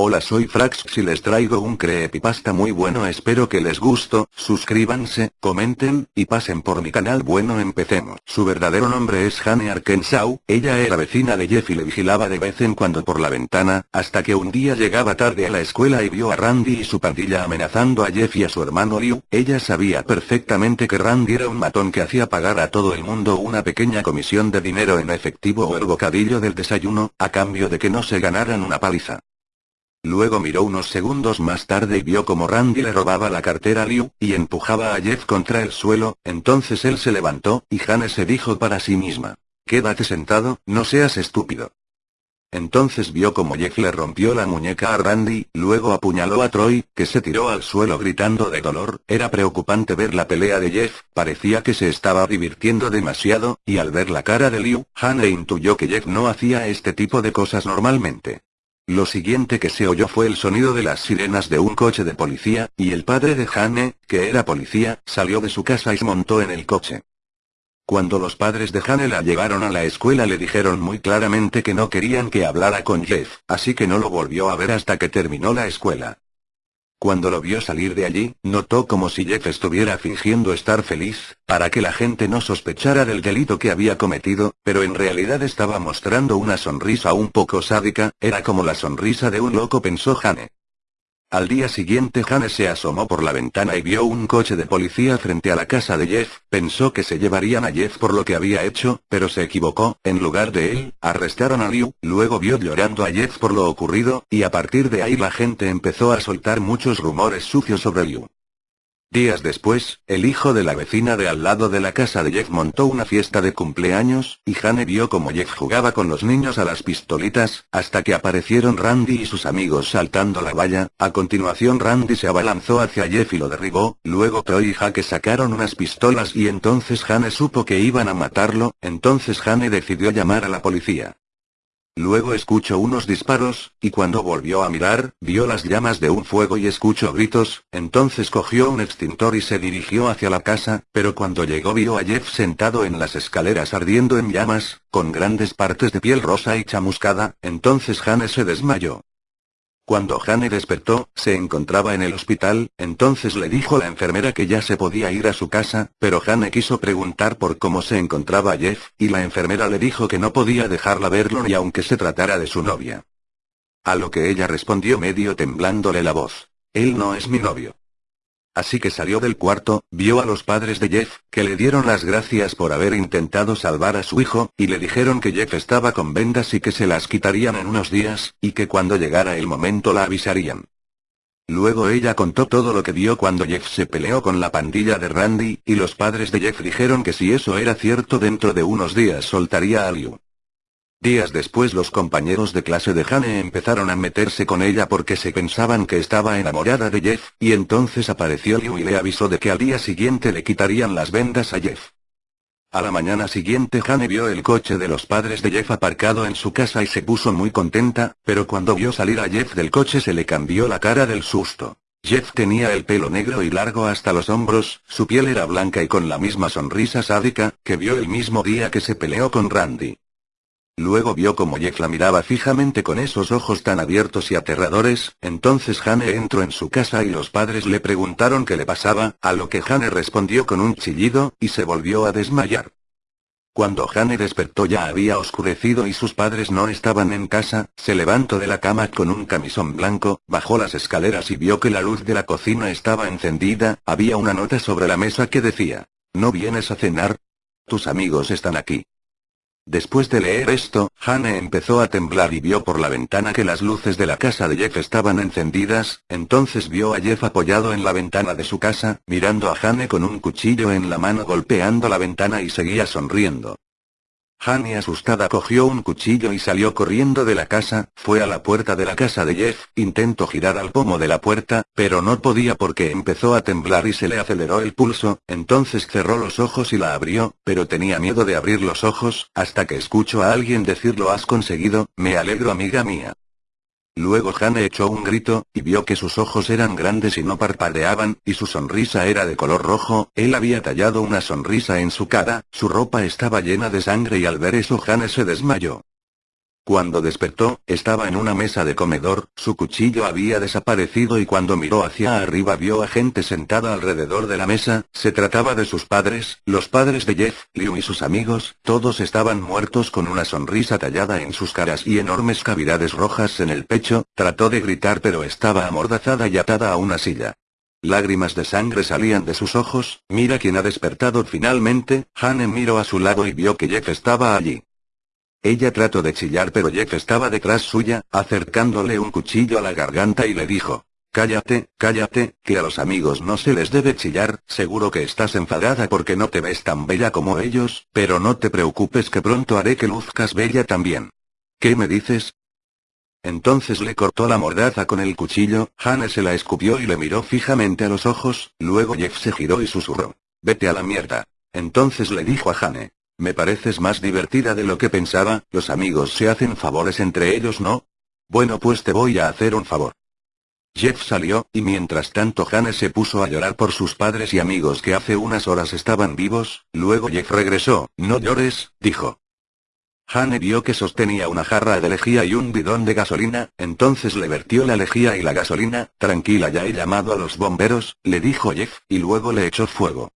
Hola soy Frax y les traigo un creepypasta muy bueno espero que les gusto, suscríbanse, comenten, y pasen por mi canal bueno empecemos. Su verdadero nombre es Hane Arkansas, ella era vecina de Jeff y le vigilaba de vez en cuando por la ventana, hasta que un día llegaba tarde a la escuela y vio a Randy y su pandilla amenazando a Jeff y a su hermano Liu, ella sabía perfectamente que Randy era un matón que hacía pagar a todo el mundo una pequeña comisión de dinero en efectivo o el bocadillo del desayuno, a cambio de que no se ganaran una paliza. Luego miró unos segundos más tarde y vio como Randy le robaba la cartera a Liu, y empujaba a Jeff contra el suelo, entonces él se levantó, y Hane se dijo para sí misma. Quédate sentado, no seas estúpido. Entonces vio como Jeff le rompió la muñeca a Randy, luego apuñaló a Troy, que se tiró al suelo gritando de dolor, era preocupante ver la pelea de Jeff, parecía que se estaba divirtiendo demasiado, y al ver la cara de Liu, Hane intuyó que Jeff no hacía este tipo de cosas normalmente. Lo siguiente que se oyó fue el sonido de las sirenas de un coche de policía, y el padre de Jane, que era policía, salió de su casa y se montó en el coche. Cuando los padres de Jane la llevaron a la escuela le dijeron muy claramente que no querían que hablara con Jeff, así que no lo volvió a ver hasta que terminó la escuela. Cuando lo vio salir de allí, notó como si Jeff estuviera fingiendo estar feliz, para que la gente no sospechara del delito que había cometido, pero en realidad estaba mostrando una sonrisa un poco sádica, era como la sonrisa de un loco pensó Jane. Al día siguiente Jane se asomó por la ventana y vio un coche de policía frente a la casa de Jeff, pensó que se llevarían a Jeff por lo que había hecho, pero se equivocó, en lugar de él, arrestaron a Liu, luego vio llorando a Jeff por lo ocurrido, y a partir de ahí la gente empezó a soltar muchos rumores sucios sobre Liu. Días después, el hijo de la vecina de al lado de la casa de Jeff montó una fiesta de cumpleaños, y Jane vio como Jeff jugaba con los niños a las pistolitas, hasta que aparecieron Randy y sus amigos saltando la valla, a continuación Randy se abalanzó hacia Jeff y lo derribó, luego Troy y Jake sacaron unas pistolas y entonces Jane supo que iban a matarlo, entonces Jane decidió llamar a la policía. Luego escuchó unos disparos, y cuando volvió a mirar, vio las llamas de un fuego y escuchó gritos, entonces cogió un extintor y se dirigió hacia la casa, pero cuando llegó vio a Jeff sentado en las escaleras ardiendo en llamas, con grandes partes de piel rosa y chamuscada, entonces Jane se desmayó. Cuando Jane despertó, se encontraba en el hospital, entonces le dijo la enfermera que ya se podía ir a su casa, pero Jane quiso preguntar por cómo se encontraba Jeff, y la enfermera le dijo que no podía dejarla verlo ni aunque se tratara de su novia. A lo que ella respondió medio temblándole la voz. Él no es mi novio. Así que salió del cuarto, vio a los padres de Jeff, que le dieron las gracias por haber intentado salvar a su hijo, y le dijeron que Jeff estaba con vendas y que se las quitarían en unos días, y que cuando llegara el momento la avisarían. Luego ella contó todo lo que vio cuando Jeff se peleó con la pandilla de Randy, y los padres de Jeff dijeron que si eso era cierto dentro de unos días soltaría a Liu. Días después los compañeros de clase de Jane empezaron a meterse con ella porque se pensaban que estaba enamorada de Jeff, y entonces apareció Liu y le avisó de que al día siguiente le quitarían las vendas a Jeff. A la mañana siguiente Jane vio el coche de los padres de Jeff aparcado en su casa y se puso muy contenta, pero cuando vio salir a Jeff del coche se le cambió la cara del susto. Jeff tenía el pelo negro y largo hasta los hombros, su piel era blanca y con la misma sonrisa sádica, que vio el mismo día que se peleó con Randy. Luego vio como Jeff la miraba fijamente con esos ojos tan abiertos y aterradores, entonces Jane entró en su casa y los padres le preguntaron qué le pasaba, a lo que Jane respondió con un chillido, y se volvió a desmayar. Cuando Jane despertó ya había oscurecido y sus padres no estaban en casa, se levantó de la cama con un camisón blanco, bajó las escaleras y vio que la luz de la cocina estaba encendida, había una nota sobre la mesa que decía, ¿no vienes a cenar? Tus amigos están aquí. Después de leer esto, Jane empezó a temblar y vio por la ventana que las luces de la casa de Jeff estaban encendidas, entonces vio a Jeff apoyado en la ventana de su casa, mirando a Jane con un cuchillo en la mano golpeando la ventana y seguía sonriendo. Jane asustada cogió un cuchillo y salió corriendo de la casa, fue a la puerta de la casa de Jeff, intentó girar al pomo de la puerta, pero no podía porque empezó a temblar y se le aceleró el pulso, entonces cerró los ojos y la abrió, pero tenía miedo de abrir los ojos, hasta que escuchó a alguien decir lo has conseguido, me alegro amiga mía. Luego Jane echó un grito, y vio que sus ojos eran grandes y no parpadeaban, y su sonrisa era de color rojo, él había tallado una sonrisa en su cara, su ropa estaba llena de sangre y al ver eso Jane se desmayó. Cuando despertó, estaba en una mesa de comedor, su cuchillo había desaparecido y cuando miró hacia arriba vio a gente sentada alrededor de la mesa, se trataba de sus padres, los padres de Jeff, Liu y sus amigos, todos estaban muertos con una sonrisa tallada en sus caras y enormes cavidades rojas en el pecho, trató de gritar pero estaba amordazada y atada a una silla. Lágrimas de sangre salían de sus ojos, mira quién ha despertado finalmente, Hane miró a su lado y vio que Jeff estaba allí. Ella trató de chillar pero Jeff estaba detrás suya, acercándole un cuchillo a la garganta y le dijo. Cállate, cállate, que a los amigos no se les debe chillar, seguro que estás enfadada porque no te ves tan bella como ellos, pero no te preocupes que pronto haré que luzcas bella también. ¿Qué me dices? Entonces le cortó la mordaza con el cuchillo, Hane se la escupió y le miró fijamente a los ojos, luego Jeff se giró y susurró. Vete a la mierda. Entonces le dijo a Hane. Me pareces más divertida de lo que pensaba, los amigos se hacen favores entre ellos, ¿no? Bueno pues te voy a hacer un favor. Jeff salió, y mientras tanto Hane se puso a llorar por sus padres y amigos que hace unas horas estaban vivos, luego Jeff regresó, no llores, dijo. Hane vio que sostenía una jarra de lejía y un bidón de gasolina, entonces le vertió la lejía y la gasolina, tranquila ya he llamado a los bomberos, le dijo Jeff, y luego le echó fuego.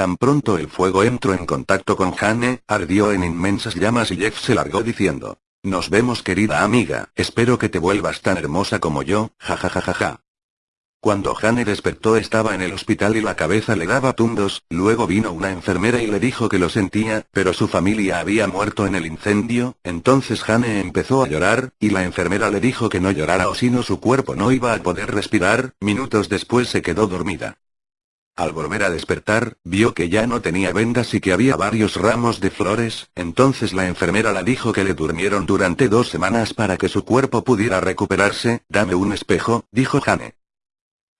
Tan pronto el fuego entró en contacto con Hane, ardió en inmensas llamas y Jeff se largó diciendo. Nos vemos querida amiga, espero que te vuelvas tan hermosa como yo, jajajajaja. Cuando Hane despertó estaba en el hospital y la cabeza le daba tundos, luego vino una enfermera y le dijo que lo sentía, pero su familia había muerto en el incendio, entonces Hane empezó a llorar, y la enfermera le dijo que no llorara o si no su cuerpo no iba a poder respirar, minutos después se quedó dormida. Al volver a despertar, vio que ya no tenía vendas y que había varios ramos de flores, entonces la enfermera la dijo que le durmieron durante dos semanas para que su cuerpo pudiera recuperarse, dame un espejo, dijo Jane.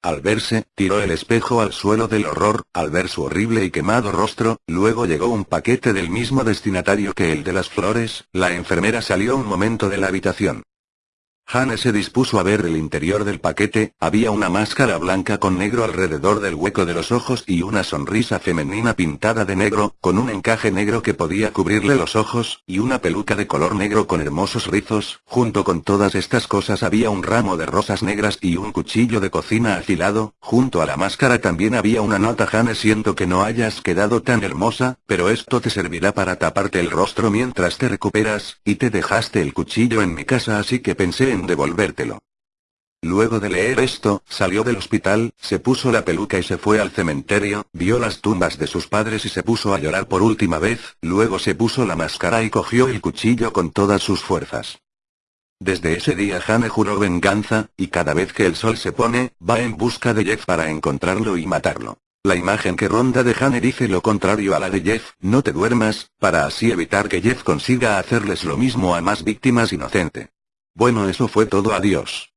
Al verse, tiró el espejo al suelo del horror, al ver su horrible y quemado rostro, luego llegó un paquete del mismo destinatario que el de las flores, la enfermera salió un momento de la habitación. Hane se dispuso a ver el interior del paquete, había una máscara blanca con negro alrededor del hueco de los ojos y una sonrisa femenina pintada de negro, con un encaje negro que podía cubrirle los ojos, y una peluca de color negro con hermosos rizos, junto con todas estas cosas había un ramo de rosas negras y un cuchillo de cocina afilado, junto a la máscara también había una nota Hane siento que no hayas quedado tan hermosa, pero esto te servirá para taparte el rostro mientras te recuperas, y te dejaste el cuchillo en mi casa así que pensé en devolvértelo. Luego de leer esto, salió del hospital, se puso la peluca y se fue al cementerio, vio las tumbas de sus padres y se puso a llorar por última vez, luego se puso la máscara y cogió el cuchillo con todas sus fuerzas. Desde ese día Jane juró venganza, y cada vez que el sol se pone, va en busca de Jeff para encontrarlo y matarlo. La imagen que ronda de Jane dice lo contrario a la de Jeff, no te duermas, para así evitar que Jeff consiga hacerles lo mismo a más víctimas inocentes. Bueno eso fue todo adiós.